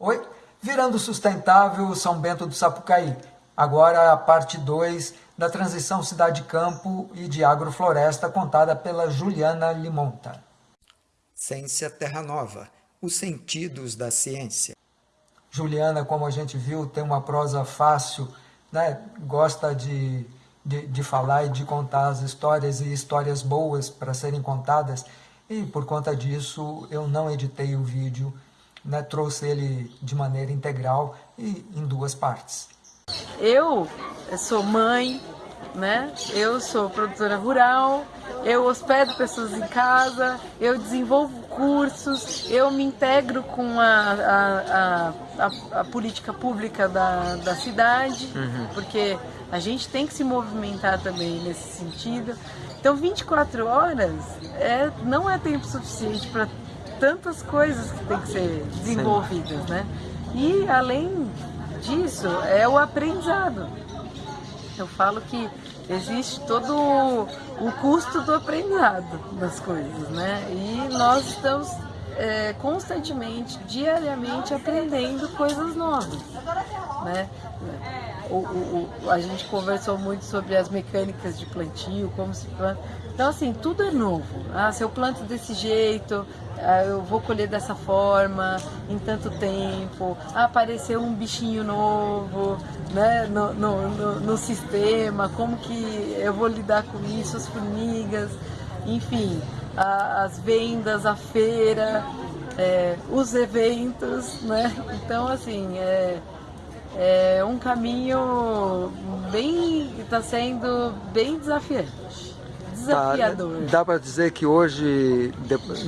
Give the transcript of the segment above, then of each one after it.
Oi, virando sustentável São Bento do Sapucaí. Agora a parte 2 da transição cidade-campo e de agrofloresta contada pela Juliana Limonta. Ciência Terra Nova, os sentidos da ciência. Juliana, como a gente viu, tem uma prosa fácil, né? gosta de, de, de falar e de contar as histórias e histórias boas para serem contadas. E por conta disso eu não editei o vídeo, né? trouxe ele de maneira integral e em duas partes. Eu sou mãe, né? eu sou produtora rural, eu hospedo pessoas em casa, eu desenvolvo cursos, eu me integro com a, a, a, a política pública da, da cidade, uhum. porque a gente tem que se movimentar também nesse sentido. Então 24 horas é, não é tempo suficiente para tantas coisas que tem que ser desenvolvidas, Sim. né? E além disso é o aprendizado. Eu falo que existe todo o custo do aprendizado das coisas, né? E nós estamos é, constantemente, diariamente aprendendo coisas novas, né? O, o, o, a gente conversou muito sobre as mecânicas de plantio, como se planta. Então, assim, tudo é novo. Ah, se eu planto desse jeito, ah, eu vou colher dessa forma, em tanto tempo. Ah, apareceu um bichinho novo né, no, no, no, no sistema, como que eu vou lidar com isso, as formigas, enfim, a, as vendas, a feira, é, os eventos, né? Então, assim, é, é um caminho bem, está sendo bem desafiante desafiador. Tá, dá para dizer que hoje,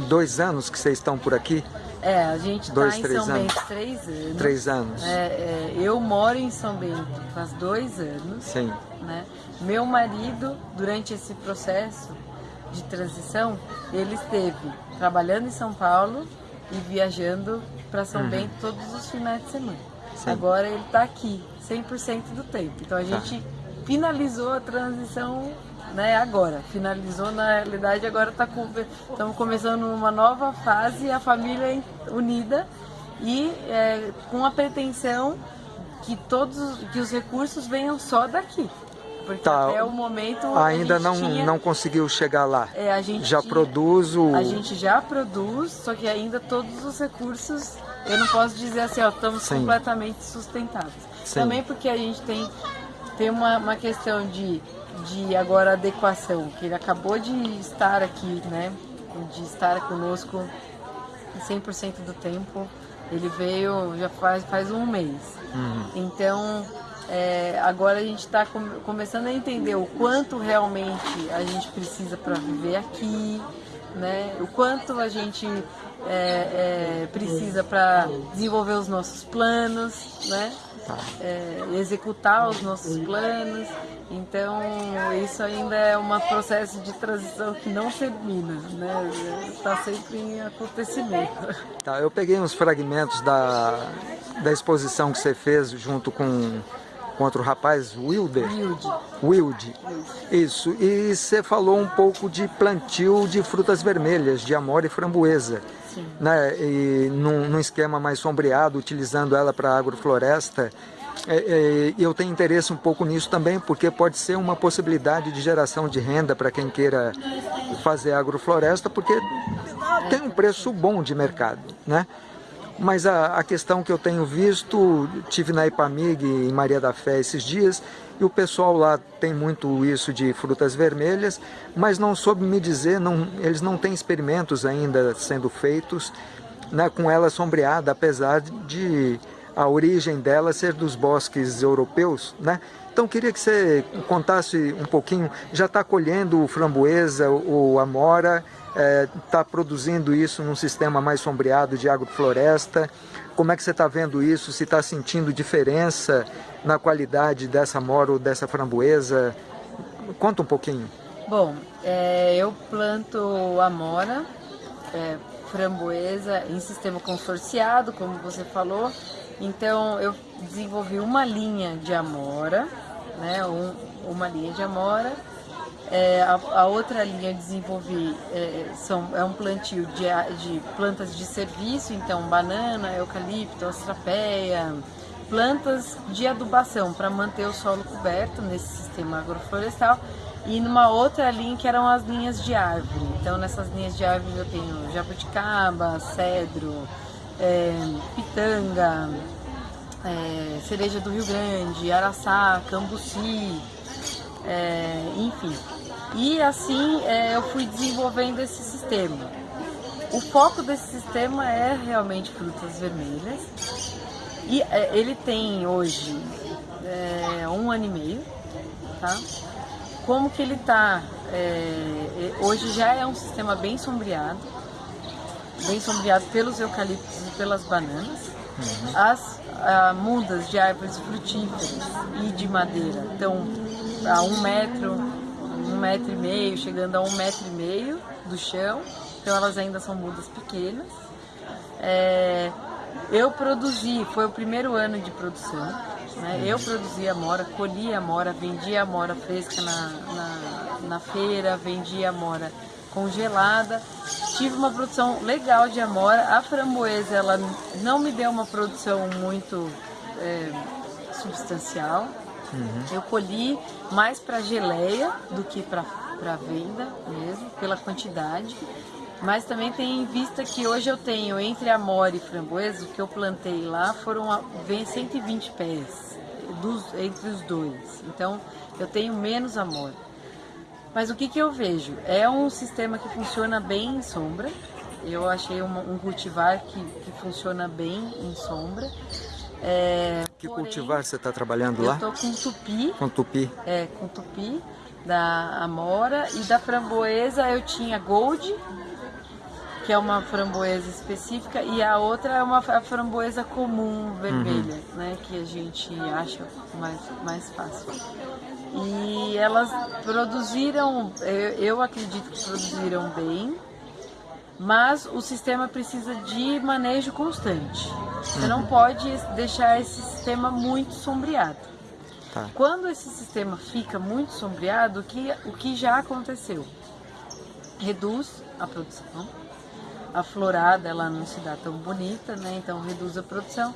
dois anos que vocês estão por aqui? É, a gente está em São anos. Bento três anos. Três anos. É, é, eu moro em São Bento faz dois anos. Sim. Né? Meu marido, durante esse processo de transição, ele esteve trabalhando em São Paulo e viajando para São uhum. Bento todos os finais de semana. Sim. Agora ele está aqui 100% do tempo. Então a tá. gente finalizou a transição né, agora. Finalizou, na realidade, agora tá com, estamos começando uma nova fase, a família unida e é, com a pretensão que todos que os recursos venham só daqui. Porque tá, até o momento ainda não tinha, não conseguiu chegar lá. É, a gente já produz o A gente já produz, só que ainda todos os recursos, eu não posso dizer assim, ó, estamos Sim. completamente sustentáveis. Sim. Também porque a gente tem tem uma, uma questão de de agora adequação, que ele acabou de estar aqui, né? De estar conosco 100% do tempo. Ele veio já faz, faz um mês. Uhum. Então, é, agora a gente está com, começando a entender o quanto realmente a gente precisa para viver aqui, né? O quanto a gente é, é, precisa para desenvolver os nossos planos, né? É, executar os nossos planos. Então, isso ainda é um processo de transição que não termina, né? Está sempre em acontecimento. Tá, eu peguei uns fragmentos da, da exposição que você fez junto com com outro rapaz, Wilder? Wilde. Wilde. Isso. E você falou um pouco de plantio de frutas vermelhas, de amora e framboesa. Sim. Né? E num, num esquema mais sombreado, utilizando ela para agrofloresta. É, é, eu tenho interesse um pouco nisso também, porque pode ser uma possibilidade de geração de renda para quem queira fazer agrofloresta, porque tem um preço bom de mercado, né? Mas a, a, questão que eu tenho visto, tive na Ipamig em Maria da Fé esses dias, e o pessoal lá tem muito isso de frutas vermelhas, mas não soube me dizer, não, eles não têm experimentos ainda sendo feitos né, com ela sombreada, apesar de a origem dela ser dos bosques europeus, né? Então queria que você contasse um pouquinho, já está colhendo framboesa ou amora, está é, produzindo isso num sistema mais sombreado de agrofloresta. Como é que você está vendo isso? Se está sentindo diferença na qualidade dessa mora ou dessa framboesa? Conta um pouquinho. Bom, é, eu planto amora, é, framboesa em sistema consorciado, como você falou. Então eu desenvolvi uma linha de amora, né, um, uma linha de amora É, a, a, outra linha desenvolvi é, são, é um plantio de, de plantas de serviço, então banana, eucalipto, astrapeia, plantas de adubação para manter o solo coberto nesse sistema agroflorestal e numa outra linha que eram as linhas de árvore. Então nessas linhas de árvore eu tenho jabuticaba, cedro, é, pitanga, é, cereja do Rio Grande, araçá, cambuci, é, enfim. E assim é, eu fui desenvolvendo esse sistema. O foco desse sistema é realmente frutas vermelhas. E é, ele tem hoje é, um ano e meio, tá? Como que ele tá? É, hoje já é um sistema bem sombreado, bem sombreado pelos eucaliptos e pelas bananas. Uhum. As a, mudas de árvores frutíferas e de madeira estão a um metro, um metro e meio, chegando a um metro e meio do chão, então elas ainda são mudas pequenas. É, eu produzi, foi o primeiro ano de produção, né? eu produzi a mora, colhi a mora, vendi a mora fresca na, na, na feira, vendi a mora congelada. Tive uma produção legal de amora. A framboesa ela não me deu uma produção muito é, substancial. Uhum. Eu colhi mais para geleia do que para venda mesmo, pela quantidade. Mas também tem em vista que hoje eu tenho entre amora e framboesa, o que eu plantei lá foram 120 pés dos, entre os dois. Então eu tenho menos amora. Mas o que, que eu vejo? É um sistema que funciona bem em sombra. Eu achei um, um cultivar que, que funciona bem em sombra. É, que porém, cultivar você está trabalhando lá? Eu estou com tupi. Com tupi? É, com tupi da amora e da framboesa eu tinha gold, que é uma framboesa específica, e a outra é uma framboesa comum vermelha, uhum. né, que a gente acha mais, mais fácil. E elas produziram, eu acredito que produziram bem, mas o sistema precisa de manejo constante. Você não pode deixar esse sistema muito sombreado. Tá. Quando esse sistema fica muito sombreado, o que, o que já aconteceu? Reduz a produção, a florada ela não se dá tão bonita, né? então reduz a produção.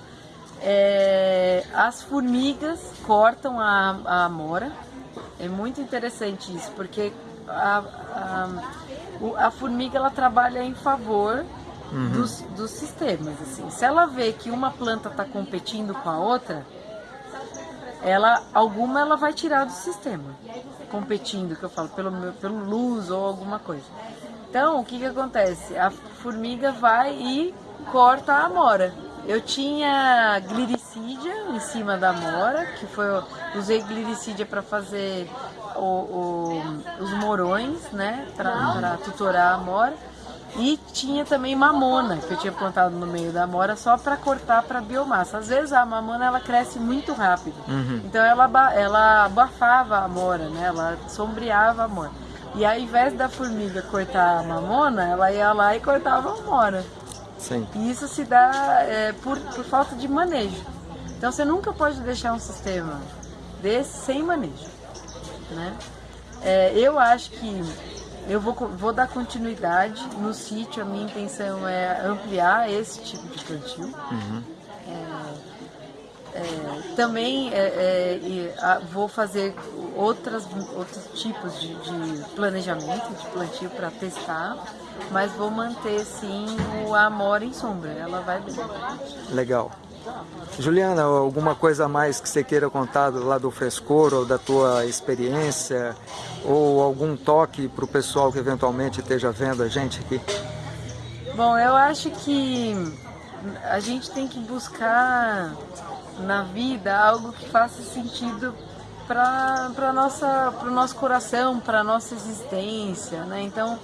É, as formigas cortam a, a amora, é muito interessante isso, porque a, a, a formiga ela trabalha em favor uhum. dos, dos sistemas. Assim. Se ela vê que uma planta está competindo com a outra, ela alguma ela vai tirar do sistema, competindo, que eu falo, pelo, pelo luz ou alguma coisa. Então, o que, que acontece? A formiga vai e corta a amora. Eu tinha gliricídia em cima da amora, que foi usei gliricídia para fazer o, o, os morões, né, para tutorar a amora. E tinha também mamona, que eu tinha plantado no meio da amora só para cortar para biomassa. Às vezes a mamona ela cresce muito rápido. Uhum. Então ela, ela abafava a amora, né? Ela sombreava a amora. E ao invés da formiga cortar a mamona, ela ia lá e cortava a amora. Sim. E isso se dá é, por, por falta de manejo. Então você nunca pode deixar um sistema desse sem manejo. Né? É, eu acho que eu vou, vou dar continuidade no sítio, a minha intenção é ampliar esse tipo de plantio. Uhum. É, é, também é, é, vou fazer outras, outros tipos de, de planejamento de plantio para testar, mas vou manter sim o amor em sombra, ela vai bem. Legal. Juliana, alguma coisa a mais que você queira contar lá do frescor ou da tua experiência ou algum toque para o pessoal que eventualmente esteja vendo a gente aqui? Bom, eu acho que a gente tem que buscar na vida algo que faça sentido para o nosso coração, para a nossa existência, né? Então,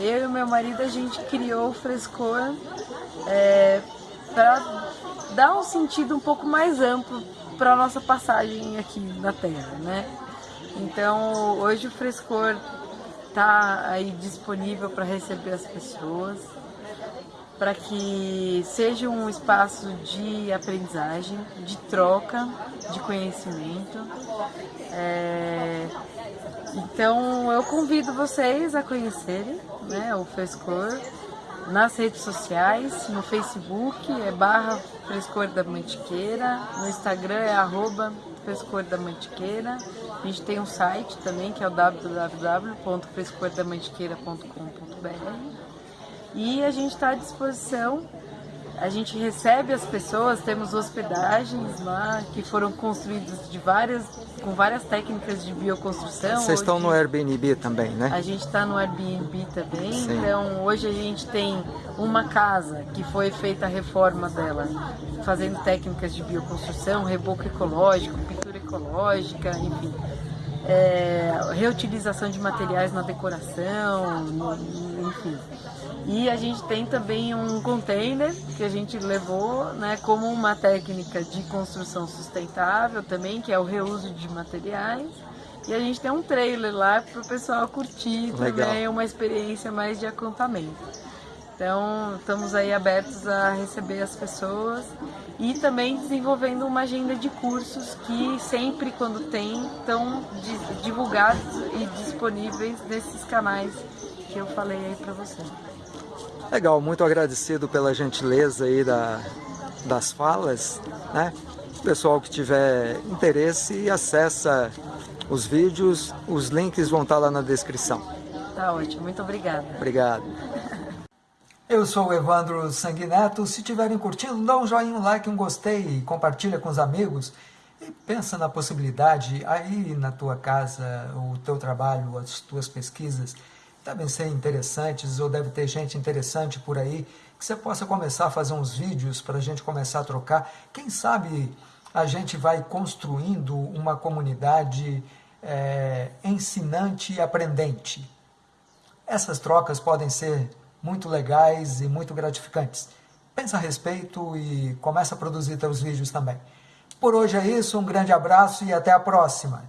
eu e meu marido, a gente criou o Frescor é, para dar um sentido um pouco mais amplo para a nossa passagem aqui na Terra, né? Então, hoje o Frescor está aí disponível para receber as pessoas para que seja um espaço de aprendizagem, de troca de conhecimento. Então eu convido vocês a conhecerem né, o Frescor nas redes sociais, no Facebook é barra Frescor da Mantiqueira, no Instagram é arroba Frescor da Mantiqueira, a gente tem um site também que é o www.frescordamantiqueira.com.br e a gente está à disposição a gente recebe as pessoas, temos hospedagens lá que foram construídas de várias, com várias técnicas de bioconstrução. Vocês estão no Airbnb também, né? A gente está no Airbnb também, Sim. então hoje a gente tem uma casa que foi feita a reforma dela, fazendo técnicas de bioconstrução, reboco ecológico, pintura ecológica, enfim. É, reutilização de materiais na decoração, enfim. E a gente tem também um container que a gente levou né, como uma técnica de construção sustentável também, que é o reuso de materiais. E a gente tem um trailer lá para o pessoal curtir Legal. também, uma experiência mais de acampamento. Então, estamos aí abertos a receber as pessoas e também desenvolvendo uma agenda de cursos que sempre, quando tem, estão divulgados e disponíveis nesses canais que eu falei aí para você. Legal, muito agradecido pela gentileza aí da, das falas, né? O pessoal que tiver interesse, acessa os vídeos, os links vão estar lá na descrição. Tá ótimo, muito obrigada. Obrigado. Eu sou o Evandro Sanguineto. Se estiverem curtindo, dá um joinha, um like, um gostei, compartilha com os amigos e pensa na possibilidade aí na tua casa, o teu trabalho, as tuas pesquisas devem ser interessantes ou deve ter gente interessante por aí, que você possa começar a fazer uns vídeos para a gente começar a trocar. Quem sabe a gente vai construindo uma comunidade é, ensinante e aprendente. Essas trocas podem ser muito legais e muito gratificantes. Pensa a respeito e começa a produzir seus vídeos também. Por hoje é isso, um grande abraço e até a próxima.